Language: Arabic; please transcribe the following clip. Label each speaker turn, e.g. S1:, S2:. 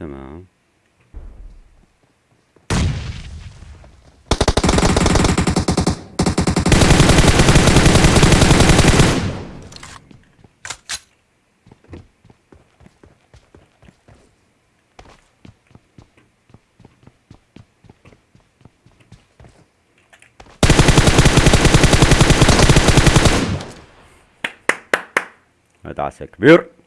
S1: تمام. هذا مدعسة كبير.